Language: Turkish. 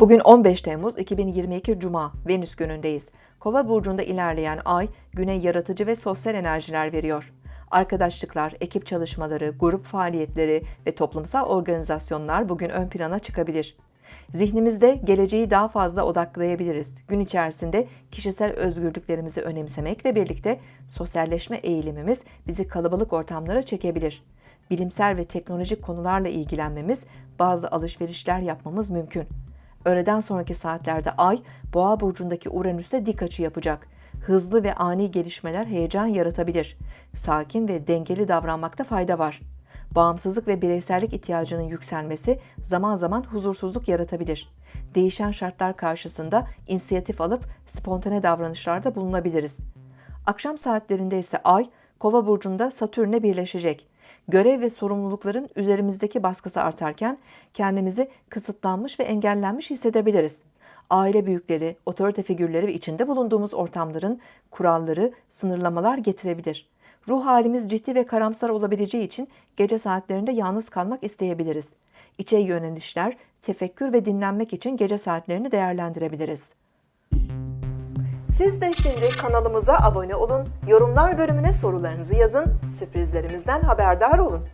Bugün 15 Temmuz 2022 Cuma, Venüs günündeyiz. Kova burcunda ilerleyen ay, güne yaratıcı ve sosyal enerjiler veriyor. Arkadaşlıklar, ekip çalışmaları, grup faaliyetleri ve toplumsal organizasyonlar bugün ön plana çıkabilir. Zihnimizde geleceği daha fazla odaklayabiliriz. Gün içerisinde kişisel özgürlüklerimizi önemsemekle birlikte sosyalleşme eğilimimiz bizi kalabalık ortamlara çekebilir. Bilimsel ve teknolojik konularla ilgilenmemiz, bazı alışverişler yapmamız mümkün. Öğleden sonraki saatlerde Ay, Boğa burcundaki Uranüs'e dik açı yapacak. Hızlı ve ani gelişmeler heyecan yaratabilir. Sakin ve dengeli davranmakta fayda var. Bağımsızlık ve bireysellik ihtiyacının yükselmesi zaman zaman huzursuzluk yaratabilir. Değişen şartlar karşısında inisiyatif alıp spontane davranışlarda bulunabiliriz. Akşam saatlerinde ise Ay, Kova burcunda Satürn'e birleşecek. Görev ve sorumlulukların üzerimizdeki baskısı artarken kendimizi kısıtlanmış ve engellenmiş hissedebiliriz. Aile büyükleri, otorite figürleri ve içinde bulunduğumuz ortamların kuralları, sınırlamalar getirebilir. Ruh halimiz ciddi ve karamsar olabileceği için gece saatlerinde yalnız kalmak isteyebiliriz. İçe yönelişler, tefekkür ve dinlenmek için gece saatlerini değerlendirebiliriz. Siz de şimdi kanalımıza abone olun, yorumlar bölümüne sorularınızı yazın, sürprizlerimizden haberdar olun.